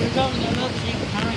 감사합니다.